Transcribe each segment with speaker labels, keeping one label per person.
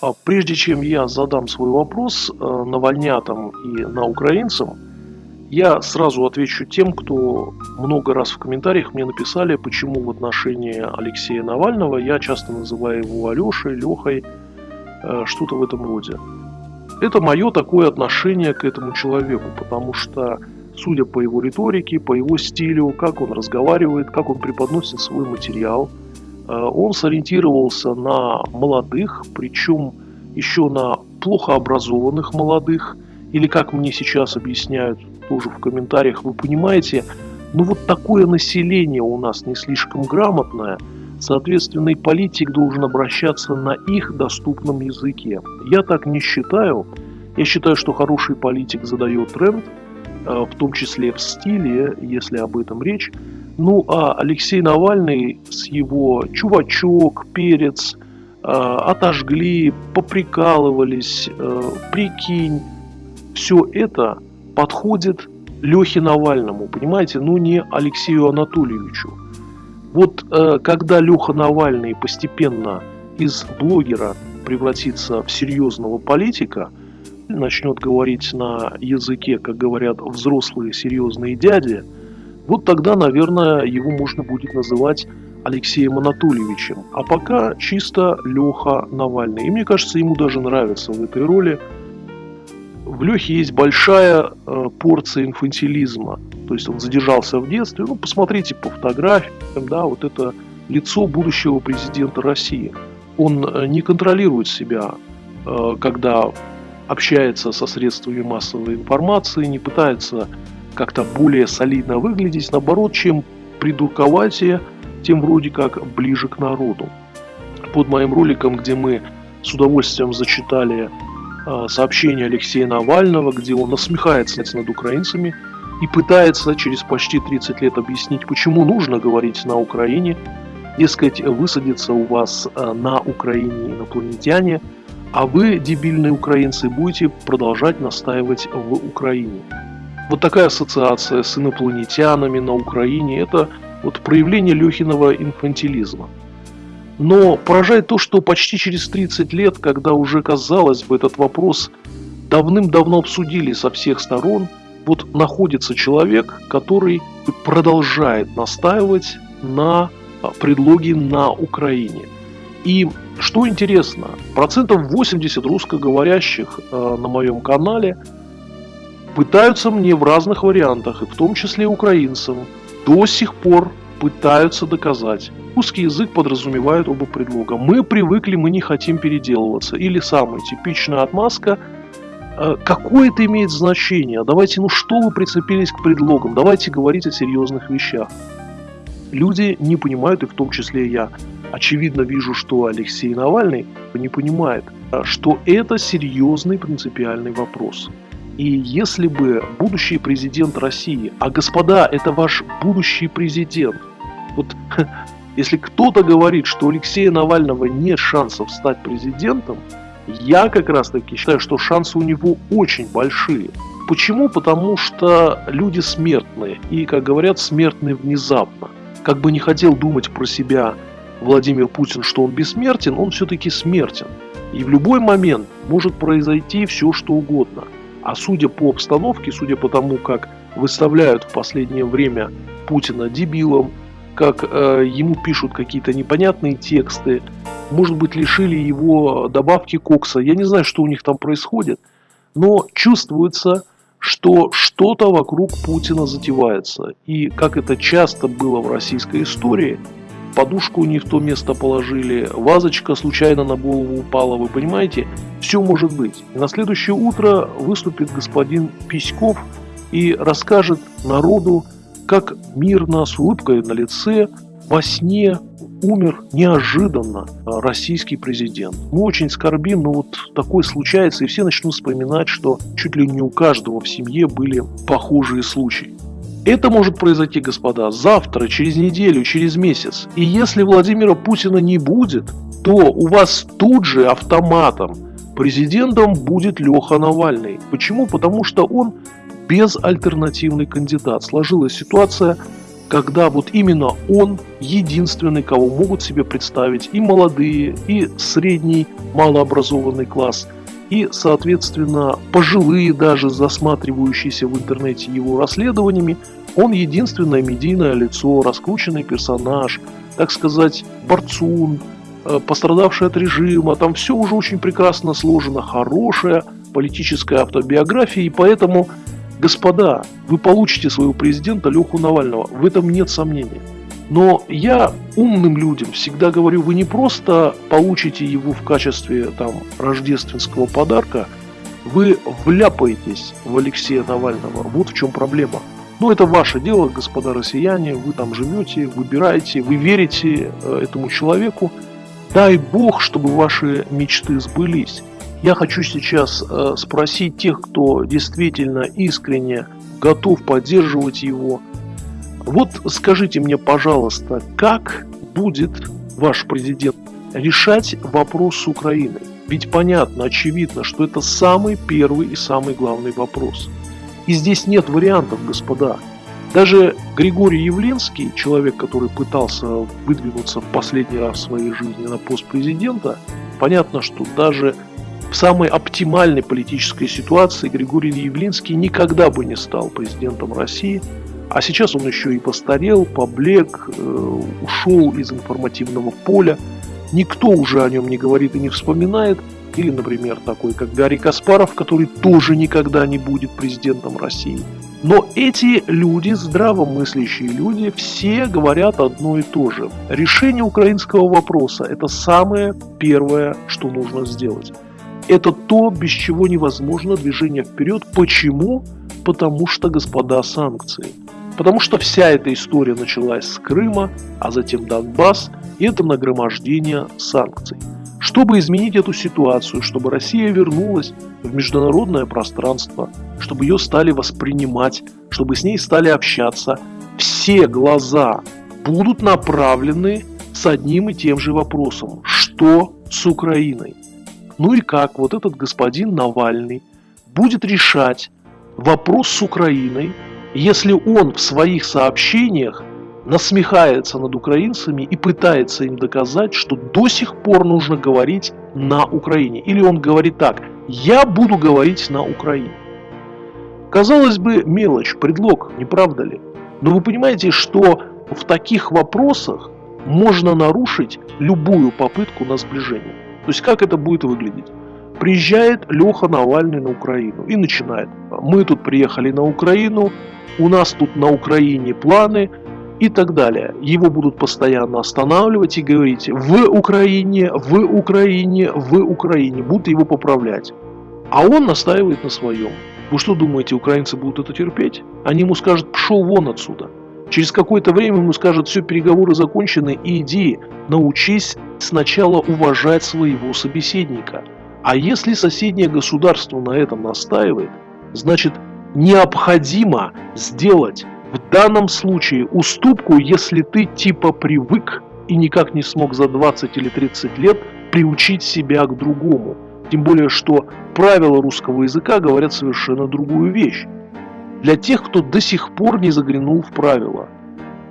Speaker 1: А прежде чем я задам свой вопрос э, навальнятам и на украинцам, я сразу отвечу тем, кто много раз в комментариях мне написали, почему в отношении Алексея Навального я часто называю его Алешей, Лехой, э, что-то в этом роде. Это мое такое отношение к этому человеку, потому что, судя по его риторике, по его стилю, как он разговаривает, как он преподносит свой материал – он сориентировался на молодых, причем еще на плохо образованных молодых, или как мне сейчас объясняют тоже в комментариях, вы понимаете, ну вот такое население у нас не слишком грамотное, соответственно и политик должен обращаться на их доступном языке. Я так не считаю. Я считаю, что хороший политик задает тренд, э, в том числе в стиле, если об этом речь, ну, а Алексей Навальный с его «чувачок», «перец», э, «отожгли», «поприкалывались», э, «прикинь», все это подходит Лехе Навальному, понимаете, ну не Алексею Анатольевичу. Вот э, когда Леха Навальный постепенно из блогера превратится в серьезного политика, начнет говорить на языке, как говорят взрослые серьезные дяди – вот тогда, наверное, его можно будет называть Алексеем Анатольевичем. А пока чисто Леха Навальный. И мне кажется, ему даже нравится в этой роли. В Лехе есть большая э, порция инфантилизма. То есть он задержался в детстве. Ну, посмотрите по фотографиям, да, вот это лицо будущего президента России. Он э, не контролирует себя, э, когда общается со средствами массовой информации, не пытается как-то более солидно выглядеть, наоборот, чем придурковатее, тем вроде как ближе к народу. Под моим роликом, где мы с удовольствием зачитали э, сообщение Алексея Навального, где он насмехается над украинцами и пытается через почти 30 лет объяснить, почему нужно говорить на Украине, дескать, высадиться у вас э, на Украине инопланетяне, а вы, дебильные украинцы, будете продолжать настаивать в Украине. Вот такая ассоциация с инопланетянами на Украине – это вот проявление Лехиного инфантилизма. Но поражает то, что почти через 30 лет, когда уже, казалось бы, этот вопрос давным-давно обсудили со всех сторон, вот находится человек, который продолжает настаивать на предлоге на Украине. И что интересно, процентов 80 русскоговорящих э, на моем канале – пытаются мне в разных вариантах, и в том числе украинцам, до сих пор пытаются доказать. Русский язык подразумевает оба предлога. Мы привыкли, мы не хотим переделываться. Или самая типичная отмазка э, Какое это имеет значение? Давайте, ну что вы прицепились к предлогам? Давайте говорить о серьезных вещах. Люди не понимают, и в том числе я. Очевидно вижу, что Алексей Навальный не понимает, э, что это серьезный принципиальный вопрос. И если бы будущий президент России, а господа, это ваш будущий президент, вот если кто-то говорит, что у Алексея Навального нет шансов стать президентом, я как раз таки считаю, что шансы у него очень большие. Почему? Потому что люди смертные, и, как говорят, смертные внезапно. Как бы не хотел думать про себя Владимир Путин, что он бессмертен, он все-таки смертен. И в любой момент может произойти все, что угодно – а судя по обстановке, судя по тому, как выставляют в последнее время Путина дебилом, как э, ему пишут какие-то непонятные тексты, может быть, лишили его добавки кокса. Я не знаю, что у них там происходит, но чувствуется, что что-то вокруг Путина затевается. И как это часто было в российской истории – подушку не в то место положили, вазочка случайно на голову упала, вы понимаете? Все может быть. И на следующее утро выступит господин Письков и расскажет народу, как мирно, с улыбкой на лице, во сне умер неожиданно российский президент. Мы очень скорбим, но вот такое случается, и все начнут вспоминать, что чуть ли не у каждого в семье были похожие случаи. Это может произойти, господа, завтра, через неделю, через месяц. И если Владимира Путина не будет, то у вас тут же автоматом президентом будет Леха Навальный. Почему? Потому что он безальтернативный кандидат. Сложилась ситуация, когда вот именно он единственный, кого могут себе представить и молодые, и средний малообразованный класс, и, соответственно, пожилые даже, засматривающиеся в интернете его расследованиями, он единственное медийное лицо, раскрученный персонаж, так сказать, борцун, э, пострадавший от режима, там все уже очень прекрасно сложено, хорошая политическая автобиография, и поэтому Господа, вы получите своего президента Леху Навального, в этом нет сомнений. Но я умным людям всегда говорю, вы не просто получите его в качестве там, рождественского подарка, вы вляпаетесь в Алексея Навального. Вот в чем проблема. Ну, это ваше дело, господа россияне, вы там живете, выбираете, вы верите э, этому человеку. Дай Бог, чтобы ваши мечты сбылись. Я хочу сейчас э, спросить тех, кто действительно искренне готов поддерживать его. Вот скажите мне, пожалуйста, как будет ваш президент решать вопрос с Украиной? Ведь понятно, очевидно, что это самый первый и самый главный вопрос. И здесь нет вариантов, господа. Даже Григорий Явленский, человек, который пытался выдвинуться в последний раз в своей жизни на пост президента, понятно, что даже в самой оптимальной политической ситуации Григорий Явлинский никогда бы не стал президентом России, а сейчас он еще и постарел, поблек, э, ушел из информативного поля. Никто уже о нем не говорит и не вспоминает. Или, например, такой, как Гарри Каспаров, который тоже никогда не будет президентом России. Но эти люди, здравомыслящие люди, все говорят одно и то же. Решение украинского вопроса – это самое первое, что нужно сделать. Это то, без чего невозможно движение вперед. Почему? Потому что, господа, санкции. Потому что вся эта история началась с Крыма, а затем Донбасс, и это нагромождение санкций. Чтобы изменить эту ситуацию, чтобы Россия вернулась в международное пространство, чтобы ее стали воспринимать, чтобы с ней стали общаться, все глаза будут направлены с одним и тем же вопросом. Что с Украиной? Ну и как вот этот господин Навальный будет решать вопрос с Украиной, если он в своих сообщениях насмехается над украинцами и пытается им доказать, что до сих пор нужно говорить на Украине. Или он говорит так, я буду говорить на Украине. Казалось бы, мелочь, предлог, не правда ли? Но вы понимаете, что в таких вопросах можно нарушить любую попытку на сближение. То есть как это будет выглядеть? Приезжает Леха Навальный на Украину и начинает. Мы тут приехали на Украину, у нас тут на Украине планы и так далее. Его будут постоянно останавливать и говорить в Украине, в Украине, в Украине. Будут его поправлять. А он настаивает на своем. Вы что думаете, украинцы будут это терпеть? Они ему скажут, пшел вон отсюда. Через какое-то время ему скажут, все, переговоры закончены, иди, научись сначала уважать своего собеседника. А если соседнее государство на этом настаивает, значит необходимо сделать в данном случае уступку, если ты типа привык и никак не смог за 20 или 30 лет приучить себя к другому. Тем более, что правила русского языка говорят совершенно другую вещь. Для тех, кто до сих пор не заглянул в правила.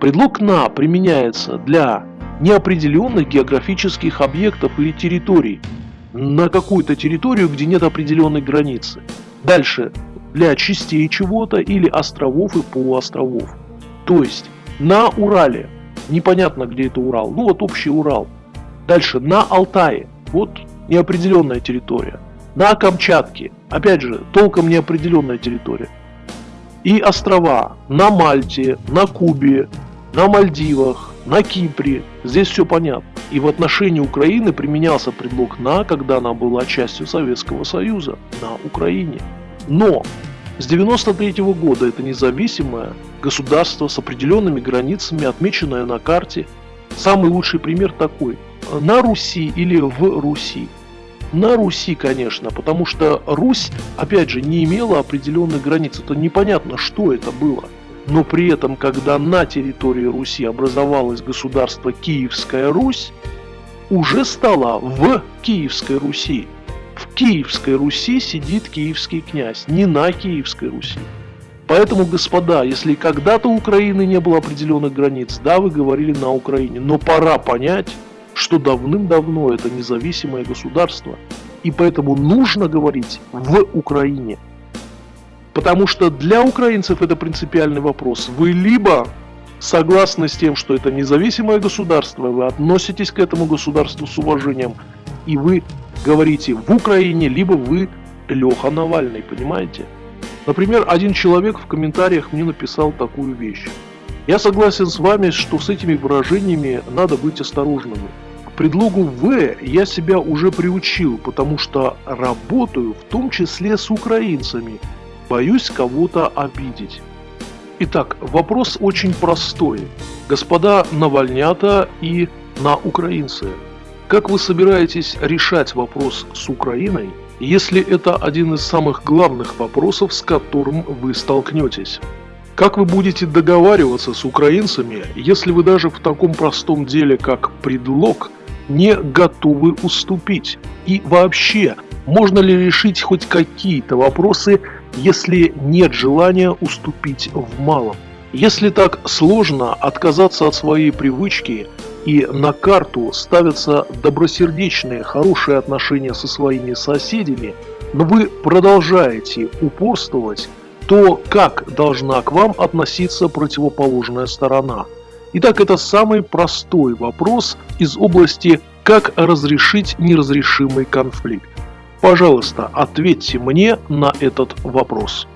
Speaker 1: Предлог «на» применяется для неопределенных географических объектов или территорий на какую-то территорию, где нет определенной границы. Дальше, для частей чего-то или островов и полуостровов. То есть, на Урале, непонятно где это Урал, ну вот общий Урал. Дальше, на Алтае, вот неопределенная территория. На Камчатке, опять же, толком неопределенная территория. И острова на Мальте, на Кубе, на Мальдивах, на Кипре. Здесь все понятно. И в отношении Украины применялся предлог «на», когда она была частью Советского Союза, на Украине. Но с 93 -го года это независимое государство с определенными границами, отмеченное на карте. Самый лучший пример такой. На Руси или в Руси. На Руси, конечно, потому что Русь, опять же, не имела определенных границ. Это непонятно, что это было но при этом, когда на территории Руси образовалось государство Киевская Русь, уже стало в Киевской Руси. В Киевской Руси сидит киевский князь, не на Киевской Руси. Поэтому, господа, если когда-то у Украины не было определенных границ, да, вы говорили на Украине, но пора понять, что давным-давно это независимое государство, и поэтому нужно говорить в Украине. Потому что для украинцев это принципиальный вопрос. Вы либо согласны с тем, что это независимое государство, вы относитесь к этому государству с уважением, и вы говорите в Украине, либо вы Леха Навальный, понимаете? Например, один человек в комментариях мне написал такую вещь. Я согласен с вами, что с этими выражениями надо быть осторожными. К предлогу «в» я себя уже приучил, потому что работаю в том числе с украинцами. Боюсь кого-то обидеть. Итак, вопрос очень простой. Господа Навальнята и на украинцы. Как вы собираетесь решать вопрос с Украиной – если это один из самых главных вопросов, с которым вы столкнетесь. Как вы будете договариваться с украинцами, если вы даже в таком простом деле, как предлог, не готовы уступить? И вообще, можно ли решить хоть какие-то вопросы, если нет желания уступить в малом? Если так сложно отказаться от своей привычки и на карту ставятся добросердечные, хорошие отношения со своими соседями, но вы продолжаете упорствовать, то как должна к вам относиться противоположная сторона? Итак, это самый простой вопрос из области «Как разрешить неразрешимый конфликт?». Пожалуйста, ответьте мне на этот вопрос.